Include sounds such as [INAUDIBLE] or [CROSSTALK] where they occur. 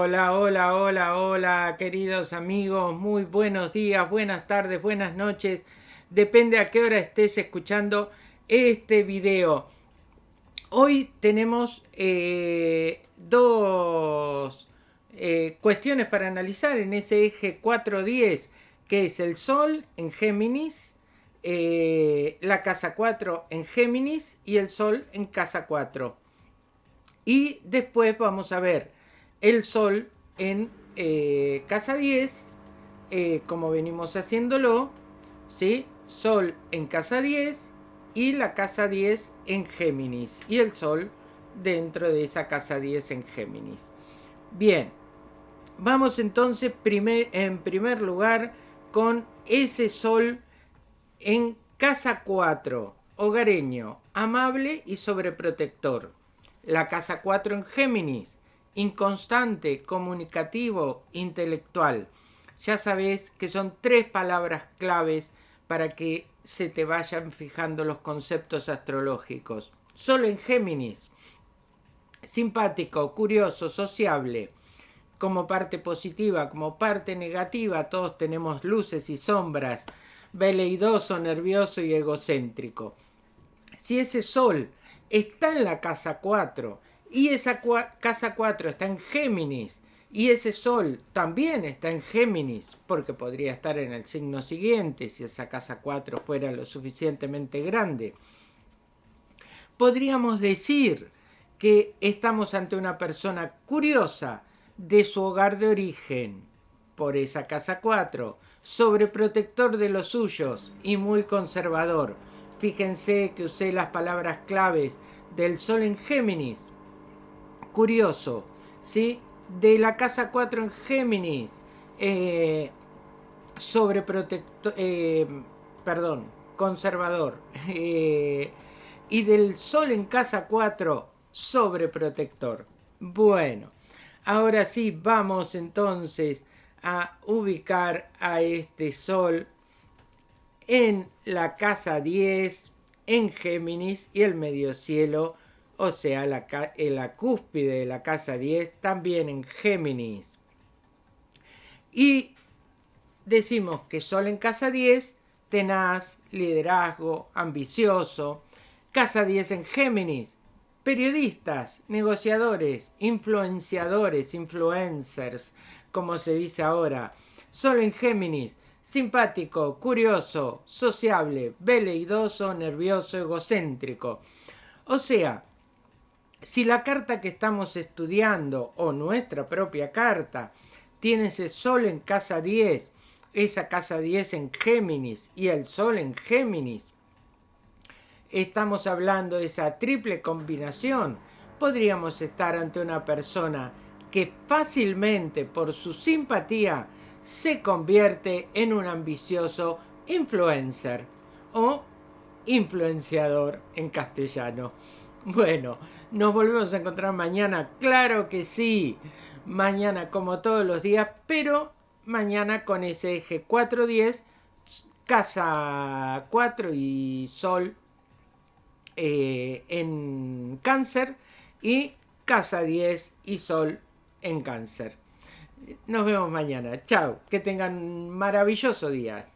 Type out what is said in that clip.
Hola, hola, hola, hola, queridos amigos, muy buenos días, buenas tardes, buenas noches, depende a qué hora estés escuchando este video. Hoy tenemos eh, dos eh, cuestiones para analizar en ese eje 410, que es el Sol en Géminis, eh, la casa 4 en Géminis y el Sol en casa 4. Y después vamos a ver el Sol en eh, casa 10, eh, como venimos haciéndolo, ¿sí? Sol en casa 10 y la casa 10 en Géminis. Y el Sol dentro de esa casa 10 en Géminis. Bien, vamos entonces primer, en primer lugar con ese Sol en casa 4, hogareño, amable y sobreprotector. La casa 4 en Géminis, inconstante, comunicativo, intelectual. Ya sabes que son tres palabras claves para que se te vayan fijando los conceptos astrológicos. Solo en Géminis. Simpático, curioso, sociable. Como parte positiva, como parte negativa, todos tenemos luces y sombras. Veleidoso, nervioso y egocéntrico. Si ese sol está en la casa 4 y esa casa 4 está en Géminis y ese Sol también está en Géminis, porque podría estar en el signo siguiente si esa casa 4 fuera lo suficientemente grande. Podríamos decir que estamos ante una persona curiosa de su hogar de origen, por esa casa 4, sobreprotector de los suyos y muy conservador. Fíjense que usé las palabras claves del Sol en Géminis, curioso, ¿sí? De la casa 4 en Géminis, eh, sobreprotector, eh, perdón, conservador, [LAUGHS] eh, y del Sol en casa 4, sobreprotector. Bueno, ahora sí vamos entonces a ubicar a este Sol en la casa 10, en Géminis y el medio cielo o sea, la, en la cúspide de la casa 10, también en Géminis. Y decimos que Sol en casa 10, tenaz, liderazgo, ambicioso. Casa 10 en Géminis, periodistas, negociadores, influenciadores, influencers, como se dice ahora. Sol en Géminis, simpático, curioso, sociable, veleidoso, nervioso, egocéntrico. O sea, si la carta que estamos estudiando o nuestra propia carta tiene ese sol en casa 10, esa casa 10 en Géminis y el sol en Géminis, estamos hablando de esa triple combinación, podríamos estar ante una persona que fácilmente por su simpatía se convierte en un ambicioso influencer o influenciador en castellano. [LAUGHS] Bueno, nos volvemos a encontrar mañana, claro que sí. Mañana como todos los días, pero mañana con ese eje 410, casa 4 y sol eh, en cáncer y casa 10 y sol en cáncer. Nos vemos mañana. Chao. Que tengan un maravilloso día.